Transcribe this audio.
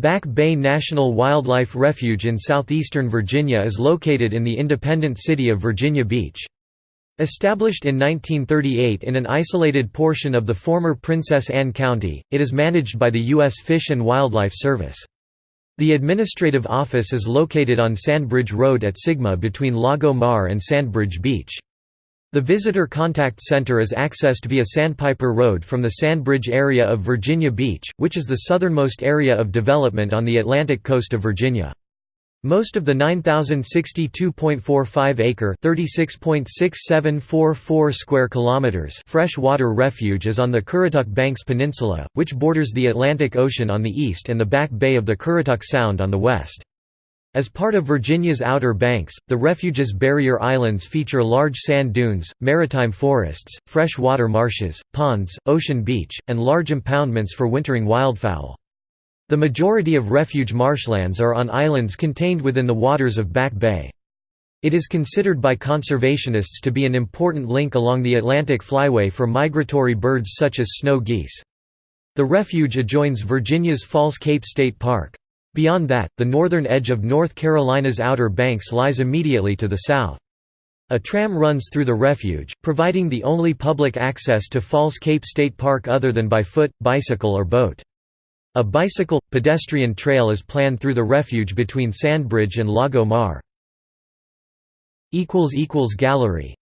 Back Bay National Wildlife Refuge in southeastern Virginia is located in the independent city of Virginia Beach. Established in 1938 in an isolated portion of the former Princess Anne County, it is managed by the U.S. Fish and Wildlife Service. The administrative office is located on Sandbridge Road at Sigma between Lago Mar and Sandbridge Beach. The Visitor Contact Center is accessed via Sandpiper Road from the Sandbridge area of Virginia Beach, which is the southernmost area of development on the Atlantic coast of Virginia. Most of the 9062.45-acre (36.6744 square kilometers) freshwater refuge is on the Currituck Banks Peninsula, which borders the Atlantic Ocean on the east and the Back Bay of the Currituck Sound on the west. As part of Virginia's Outer Banks, the refuge's barrier islands feature large sand dunes, maritime forests, freshwater marshes, ponds, ocean beach, and large impoundments for wintering wildfowl. The majority of refuge marshlands are on islands contained within the waters of Back Bay. It is considered by conservationists to be an important link along the Atlantic flyway for migratory birds such as snow geese. The refuge adjoins Virginia's False Cape State Park. Beyond that, the northern edge of North Carolina's Outer Banks lies immediately to the south. A tram runs through the refuge, providing the only public access to False Cape State Park other than by foot, bicycle or boat. A bicycle, pedestrian trail is planned through the refuge between Sandbridge and Lago Mar. Gallery